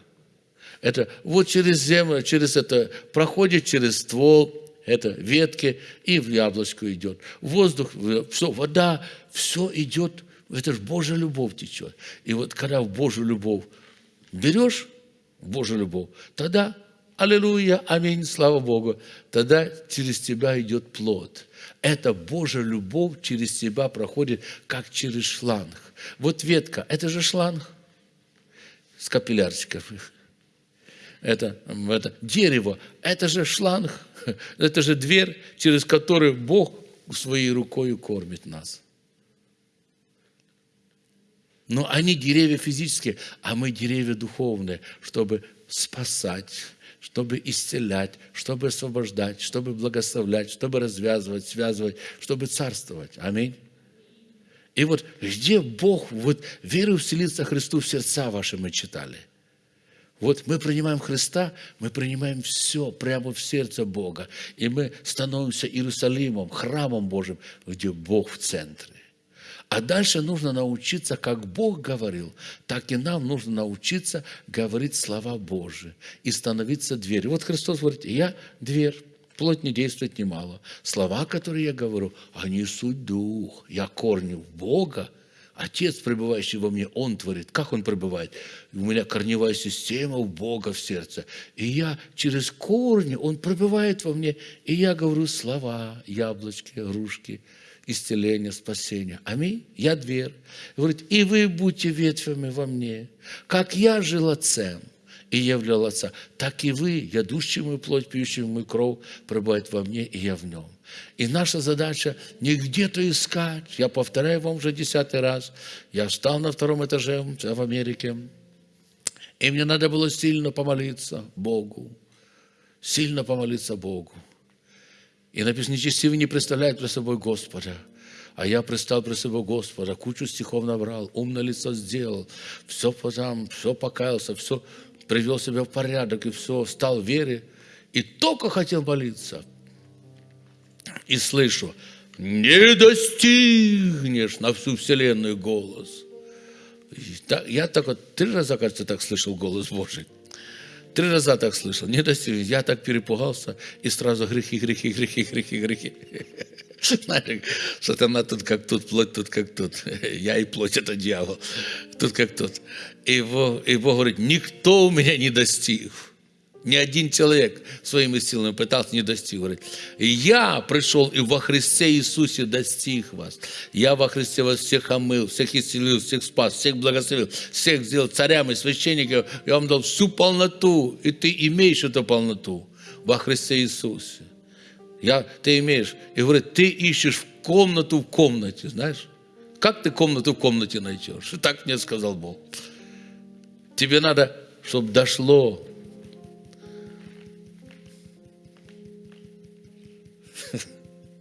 Это вот через землю, через это проходит через ствол, это ветки и в яблочко идет. Воздух, все, вода, все идет. Это же Божья любовь течет. И вот когда в Божью любовь берешь, Божью любовь, тогда, аллилуйя, аминь, слава Богу, тогда через тебя идет плод. Это Божья любовь через тебя проходит, как через шланг. Вот ветка, это же шланг с капиллярчиков. Это, это дерево, это же шланг, это же дверь, через которую Бог своей рукой кормит нас. Но они деревья физические, а мы деревья духовные, чтобы спасать, чтобы исцелять, чтобы освобождать, чтобы благословлять, чтобы развязывать, связывать, чтобы царствовать. Аминь. И вот где Бог, вот веру вселиться Христу в сердца ваши мы читали. Вот мы принимаем Христа, мы принимаем все прямо в сердце Бога. И мы становимся Иерусалимом, храмом Божьим, где Бог в центре. А дальше нужно научиться, как Бог говорил, так и нам нужно научиться говорить слова Божии и становиться дверью. Вот Христос говорит, я дверь, плоть не действует немало. Слова, которые я говорю, они суть дух. Я корню Бога, Отец, пребывающий во мне, Он творит. Как Он пребывает? У меня корневая система у Бога в сердце. И я через корни, Он пребывает во мне. И я говорю слова, яблочки, грушки – исцеления, спасения. Аминь. Я дверь. Говорит, и вы будьте ветвями во мне. Как я жил отцем и являл отца, так и вы, ядущий мою плоть, пьющий мою кровь, пребывает во мне, и я в нем. И наша задача не где-то искать. Я повторяю вам уже десятый раз. Я встал на втором этаже в Америке, и мне надо было сильно помолиться Богу. Сильно помолиться Богу. И написано, нечестивый не представляет при собой Господа. А я пристал при собой Господа, кучу стихов набрал, умное лицо сделал, все потом, все покаялся, все привел себя в порядок, и все, стал в вере. И только хотел молиться. И слышу, не достигнешь на всю вселенную голос. Я так вот три раза, кажется, так слышал голос Божий. Три раза так слышал. Не достиг. Я так перепугался, и сразу грехи, грехи, грехи, грехи, грехи. Знаешь, сатана тут как тут, плоть тут как тут. Я и плоть это дьявол. Тут как тут. И Бог, и Бог говорит, никто у меня не достиг. Ни один человек своими силами пытался, не достиг. Говорит, я пришел и во Христе Иисусе достиг вас. Я во Христе вас всех омыл, всех исцелил, всех спас, всех благословил, всех сделал царями, священниками. Я вам дал всю полноту, и ты имеешь эту полноту во Христе Иисусе. Я, ты имеешь. И говорит, ты ищешь комнату в комнате, знаешь? Как ты комнату в комнате найдешь? И так мне сказал Бог. Тебе надо, чтобы дошло.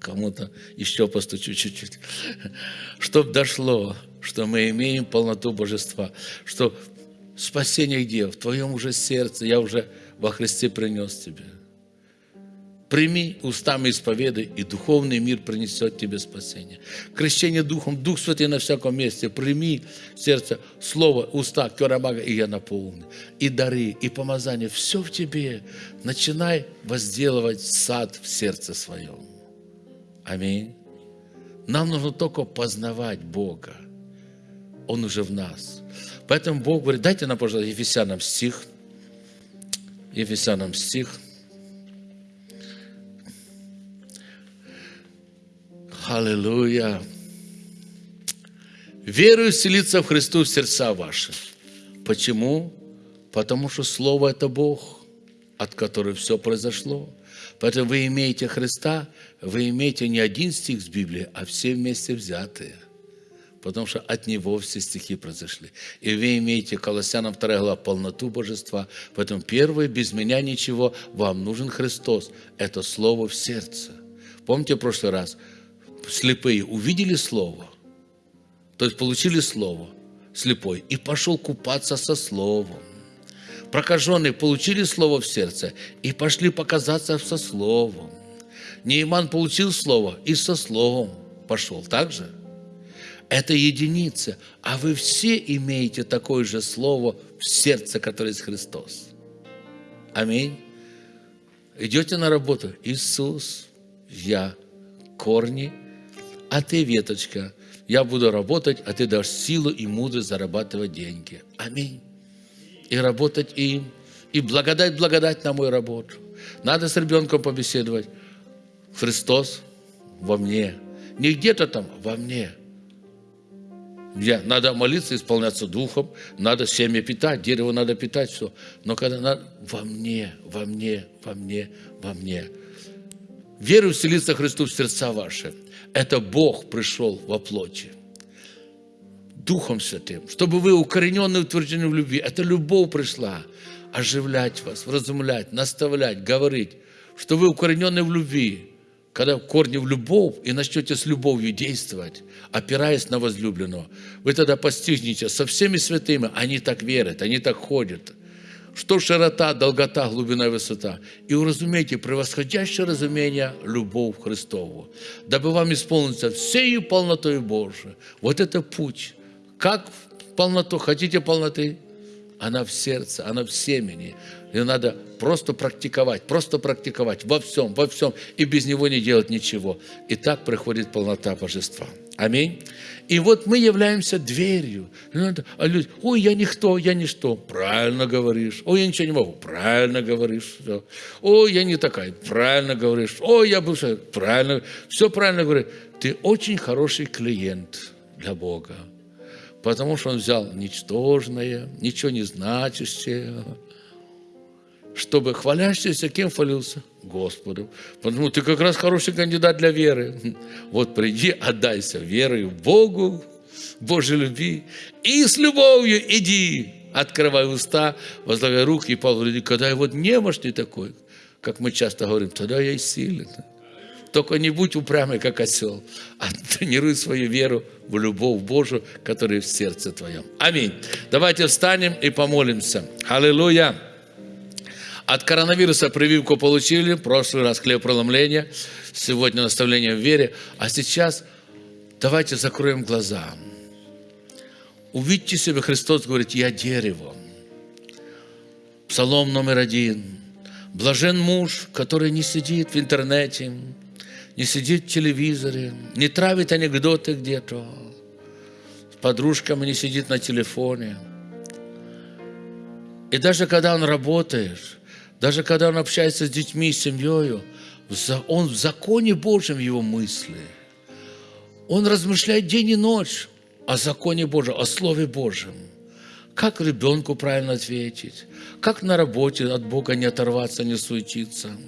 Кому-то еще постучу чуть-чуть. Чтобы дошло, что мы имеем полноту божества. Что спасение где? В твоем уже сердце. Я уже во Христе принес тебе. Прими устами исповеды, и духовный мир принесет тебе спасение. Крещение Духом, Дух Святый на всяком месте. Прими сердце, слово, уста, керамага, и я наполню. И дары, и помазание, все в тебе. Начинай возделывать сад в сердце своем. Аминь. Нам нужно только познавать Бога. Он уже в нас. Поэтому Бог говорит, дайте нам, пожалуйста, Ефесянам стих. Ефесянам стих – Аллилуйя. Верую вселиться в Христу в сердца ваши. Почему? Потому что Слово – это Бог, от которого все произошло. Поэтому вы имеете Христа, вы имеете не один стих с Библии, а все вместе взятые. Потому что от Него все стихи произошли. И вы имеете Колоссянам 2 глава полноту Божества. Поэтому первое, без меня ничего, вам нужен Христос. Это Слово в сердце. Помните в прошлый раз – слепые увидели Слово, то есть получили Слово, слепой, и пошел купаться со Словом. Прокаженные получили Слово в сердце и пошли показаться со Словом. Нейман получил Слово и со Словом пошел. Так же? Это единица. А вы все имеете такое же Слово в сердце, которое есть Христос. Аминь. Идете на работу. Иисус, я, корни – а ты, веточка, я буду работать, а ты дашь силу и мудрость зарабатывать деньги. Аминь. И работать им. И благодать, благодать на мою работу. Надо с ребенком побеседовать. Христос во мне. Не где-то там, во мне. Где? Надо молиться, исполняться духом, надо семя питать, дерево надо питать, все. Но когда надо, во мне, во мне, во мне, во мне. Веру вселиться Христу в сердца ваши – это Бог пришел во плоти. Духом Святым, чтобы вы укорененные, утверждены в любви. Это любовь пришла оживлять вас, вразумлять, наставлять, говорить, что вы укоренены в любви. Когда корни в любовь и начнете с любовью действовать, опираясь на возлюбленного, вы тогда постигнете со всеми святыми, они так верят, они так ходят – что широта, долгота, глубина высота. И уразумейте превосходящее разумение любовь Христову, дабы вам исполниться всею полнотой Божией. Вот это путь. Как полноту? Хотите полноты? Она в сердце, она в семени. Ее надо просто практиковать, просто практиковать во всем, во всем. И без него не делать ничего. И так приходит полнота Божества. Аминь. И вот мы являемся дверью. А люди, ой, я никто, я ничто. Правильно говоришь. Ой, я ничего не могу. Правильно говоришь. Все. Ой, я не такая. Правильно говоришь. Ой, я бывшая. Правильно. Все правильно говоришь. Ты очень хороший клиент для Бога. Потому что Он взял ничтожное, ничего не значащее, чтобы хвалящийся кем хвалился? Господу. Потому ты как раз хороший кандидат для веры. Вот приди, отдайся верой в Богу, Божьей любви, и с любовью иди, открывай уста, возлагай руки и Павел говорит, когда я вот немощный такой, как мы часто говорим, тогда я и силен. Только не будь упрямый, как осел, а тренируй свою веру в любовь Божию, которая в сердце твоем. Аминь. Давайте встанем и помолимся. Аллилуйя. От коронавируса прививку получили, в прошлый раз хлебопроломление, сегодня наставление в вере, а сейчас давайте закроем глаза. Увидьте себя, Христос говорит, я дерево. Псалом номер один. Блажен муж, который не сидит в интернете, не сидит в телевизоре, не травит анекдоты где-то, с подружками не сидит на телефоне. И даже когда он работает, даже когда он общается с детьми, с семьей, он в законе Божьем его мысли. Он размышляет день и ночь о законе Божьем, о Слове Божьем. Как ребенку правильно ответить, как на работе от Бога не оторваться, не суетиться –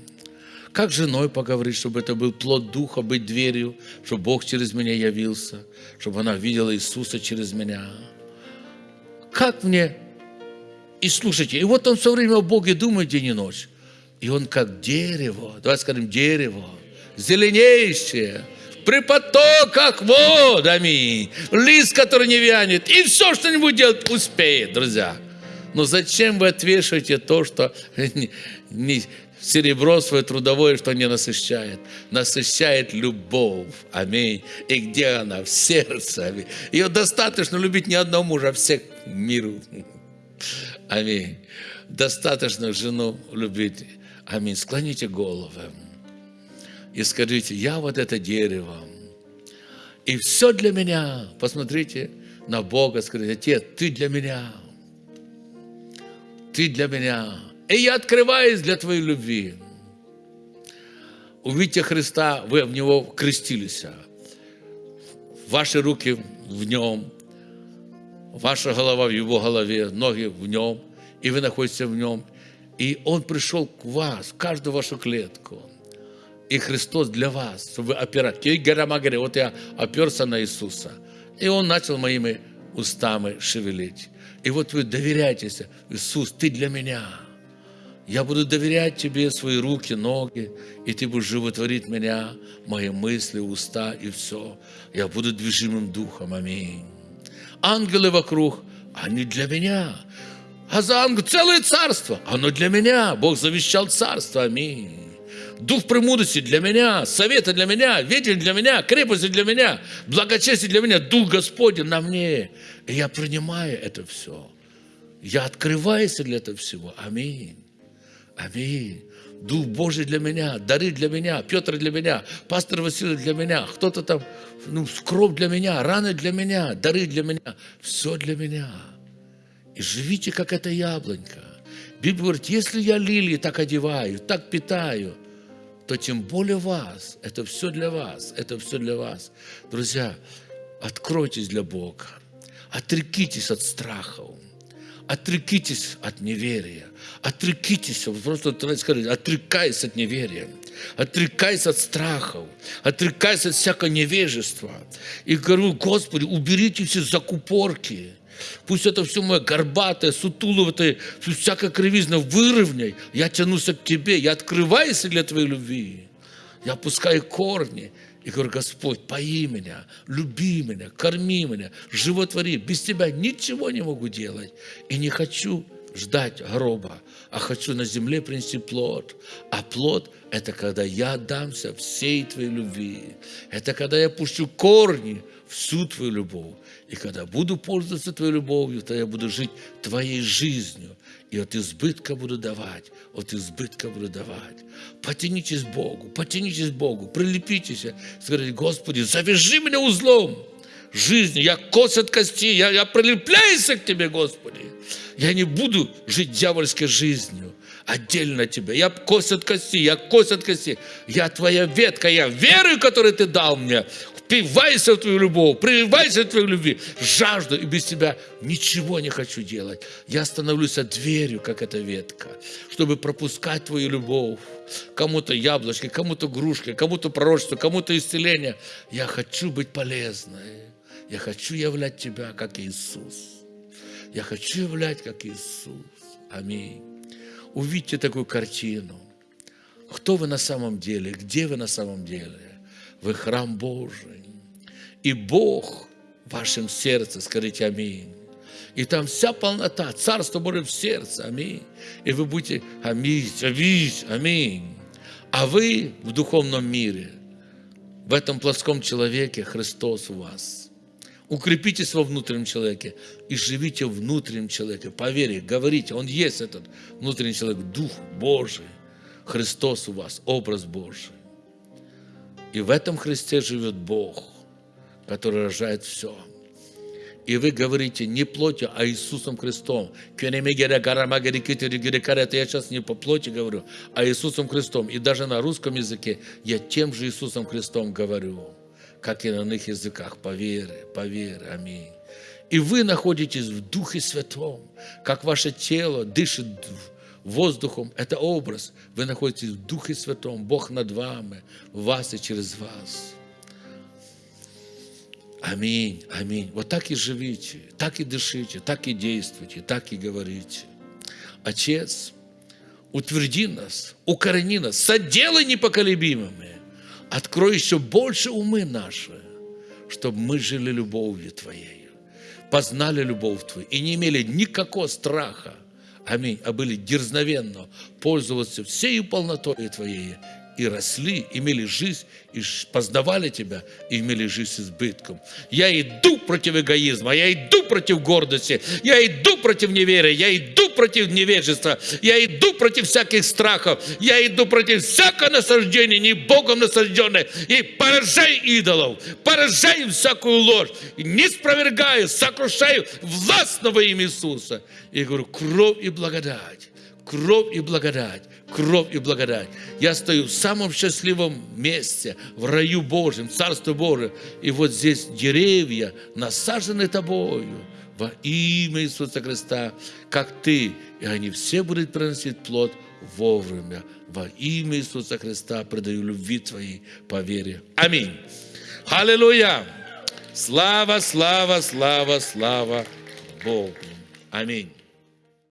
как с женой поговорить, чтобы это был плод Духа, быть дверью, чтобы Бог через меня явился, чтобы она видела Иисуса через меня. Как мне? И слушайте, и вот он все время о Боге думает день и ночь. И он как дерево, давай скажем, дерево, зеленеющее, при потоках вод, аминь. Лист, который не вянет. И все, что нибудь делать, успеет, друзья. Но зачем вы отвешиваете то, что не, серебро свое трудовое, что не насыщает. Насыщает любовь. Аминь. И где она? В сердце. Аминь. Ее достаточно любить не одного мужа, а всех миру. Аминь. Достаточно жену любить. Аминь. Склоните головы и скажите, я вот это дерево. И все для меня. Посмотрите на Бога, скажите, Отец, ты для меня. Ты для меня. И я открываюсь для Твоей любви. Увидите Христа, вы в Него крестились. Ваши руки в Нем, ваша голова в Его голове, ноги в Нем, и вы находитесь в Нем. И Он пришел к вас, в каждую вашу клетку. И Христос для вас, чтобы вы опирать. Вот я оперся на Иисуса. И Он начал моими устами шевелить. И вот вы доверяйтесь. Иисус, Ты для меня. Я буду доверять Тебе свои руки, ноги, и Ты будешь животворить меня, мои мысли, уста и все. Я буду движимым духом. Аминь. Ангелы вокруг, они для меня. А за ангел целое царство, оно для меня. Бог завещал царство. Аминь. Дух премудрости для меня, советы для меня, ветер для меня, крепости для меня, благочестие для меня, Дух Господень на мне. И я принимаю это все. Я открываюсь для этого всего. Аминь. Аминь. Дух Божий для меня, дары для меня, Петр для меня, пастор Василий для меня, кто-то там, ну, скроб для меня, раны для меня, дары для меня, все для меня. И живите, как эта яблонька. Библия говорит, если я лилии так одеваю, так питаю, то тем более вас. Это все для вас. Это все для вас. Друзья, откройтесь для Бога. Отрекитесь от страхов. Отрекитесь от неверия. Отрекитесь, просто сказать, отрекайся от неверия. Отрекайся от страхов, отрекайся от всякого невежества. И говорю, Господи, уберите все закупорки. Пусть это все мое горбатое, сутуловатое, всякая кривизна выровняй. Я тянусь к Тебе, я открываюсь для Твоей любви. Я опускаю корни и говорю, Господь, пои меня, люби меня, корми меня, животвори. Без Тебя ничего не могу делать. И не хочу ждать гроба, а хочу на земле принести плод. А плод – это когда я отдамся всей Твоей любви. Это когда я пущу корни всю Твою любовь. И когда буду пользоваться Твоей любовью, то я буду жить Твоей жизнью. И от избытка буду давать, от избытка буду давать. Потянитесь Богу, потянитесь Богу, прилепитесь. Скажите, Господи, завяжи меня узлом жизни. Я кость от кости, я, я прилепляюсь к Тебе, Господи. Я не буду жить дьявольской жизнью отдельно от Тебя. Я кость от кости, я кость от кости. Я Твоя ветка, я верую, которую Ты дал мне. Впивайся в Твою любовь, прививайся в Твою любви. Жажду, и без Тебя ничего не хочу делать. Я становлюсь дверью, как эта ветка, чтобы пропускать Твою любовь. Кому-то яблочки, кому-то грушки, кому-то пророчество, кому-то исцеление. Я хочу быть полезной. Я хочу являть Тебя, как Иисус. Я хочу являть, как Иисус. Аминь. Увидьте такую картину. Кто вы на самом деле? Где вы на самом деле? Вы храм Божий. И Бог в вашем сердце, скажите аминь. И там вся полнота, Царство Божие в сердце, аминь. И вы будете, аминь, аминь, аминь. А вы в духовном мире, в этом плоском человеке Христос у вас – Укрепитесь во внутреннем человеке и живите в внутреннем человеке. По вере, говорите, он есть этот внутренний человек, Дух Божий, Христос у вас, образ Божий. И в этом Христе живет Бог, который рожает все. И вы говорите не плотью, а Иисусом Христом. Я сейчас не по плоти говорю, а Иисусом Христом. И даже на русском языке я тем же Иисусом Христом говорю как и на иных языках, по вере, по вере, аминь. И вы находитесь в Духе Святом, как ваше тело дышит воздухом, это образ. Вы находитесь в Духе Святом, Бог над вами, в вас и через вас. Аминь, аминь. Вот так и живите, так и дышите, так и действуйте, так и говорите. Отец, утверди нас, укорени нас, соделай непоколебимыми Открой еще больше умы наши, чтобы мы жили любовью Твоей, познали любовь Твою и не имели никакого страха, аминь, а были дерзновенно пользоваться всей полнотой Твоей и росли, имели жизнь, и познавали Тебя, и имели жизнь с избытком. Я иду против эгоизма, я иду против гордости, я иду против неверия, я иду против невежества, я иду против всяких страхов, я иду против всякого насаждения, не Богом насажденное, и поражаю идолов, поражаю всякую ложь, не спровергаю, сокрушаю властного имя Иисуса. И говорю, кровь и благодать, кровь и благодать, кровь и благодать. Я стою в самом счастливом месте, в раю Божьем, Царство Божие. И вот здесь деревья насажены тобою во имя Иисуса Христа, как ты. И они все будут приносить плод вовремя. Во имя Иисуса Христа предаю любви твоей по вере. Аминь. Аллилуйя. Слава, слава, слава, слава Богу. Аминь.